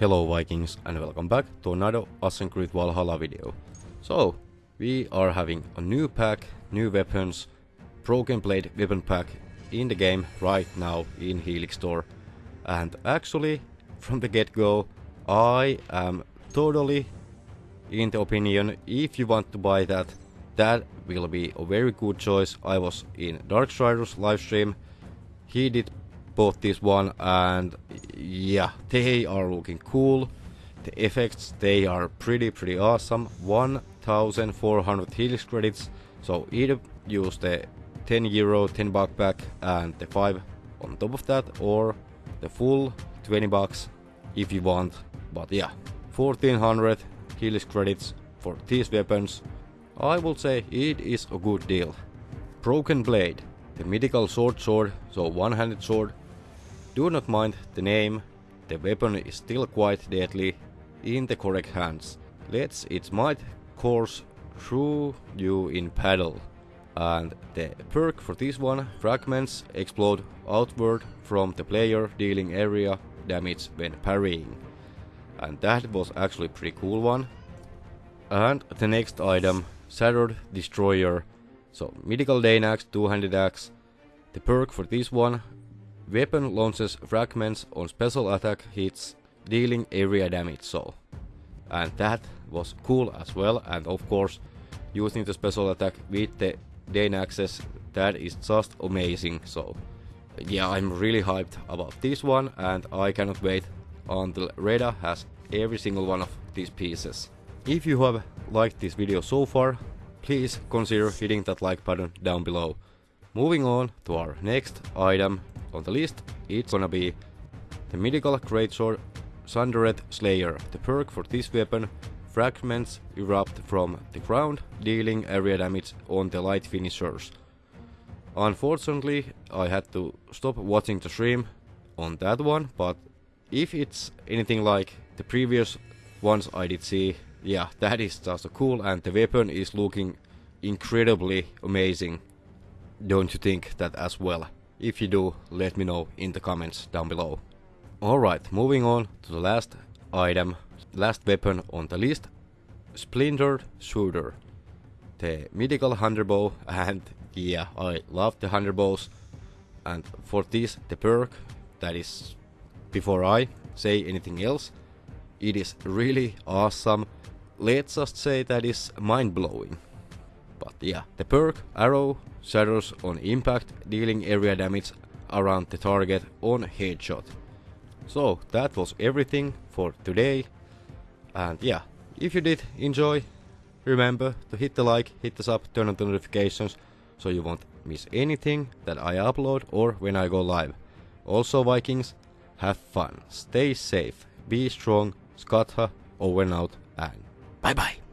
Hello Vikings and welcome back to another Assassin's Creed Valhalla video. So, we are having a new pack, new weapons, Broken Blade weapon pack in the game right now in Helix Store. And actually, from the get-go, I am totally in the opinion if you want to buy that, that will be a very good choice. I was in Darkstrider's livestream, he did bought this one and yeah, they are looking cool. The effects, they are pretty pretty awesome. 1400 Helix credits, so either use the 10 euro 10 buck pack and the 5 on top of that or the full 20 bucks if you want. But yeah, 1400 Helix credits for these weapons. I would say it is a good deal. Broken Blade, the mythical sword sword, so one-handed sword do not mind the name, the weapon is still quite deadly in the correct hands. Lets its might course through you in battle. And the perk for this one, fragments explode outward from the player dealing area damage when parrying. And that was actually pretty cool one. And the next item, Shattered Destroyer. So mythical Dane axe, two-handed axe. The perk for this one, Weapon launches fragments on special attack hits, dealing area damage so. And that was cool as well, and of course, using the special attack with the Dane axes, that is just amazing, so. Yeah, I'm really hyped about this one, and I cannot wait until Reda has every single one of these pieces. If you have liked this video so far, please consider hitting that like button down below. Moving on to our next item, on the list, it's gonna be the mythical greatsword Sundered Slayer. The perk for this weapon, fragments erupt from the ground, dealing area damage on the light finishers. Unfortunately, I had to stop watching the stream on that one, but if it's anything like the previous ones I did see, yeah, that is just cool and the weapon is looking incredibly amazing. Don't you think that as well? If you do, let me know in the comments down below. Alright, moving on to the last item, last weapon on the list, Splintered Shooter. The mythical hunter bow and yeah, I love the hunter bows. And for this, the perk, that is before I say anything else, it is really awesome. Let's just say that is mind-blowing. But yeah, the perk arrow shatters on impact, dealing area damage around the target on headshot. So that was everything for today. And yeah, if you did enjoy, remember to hit the like, hit the sub, turn on the notifications so you won't miss anything that I upload or when I go live. Also Vikings, have fun, stay safe, be strong, Skatha, over and out, and bye bye.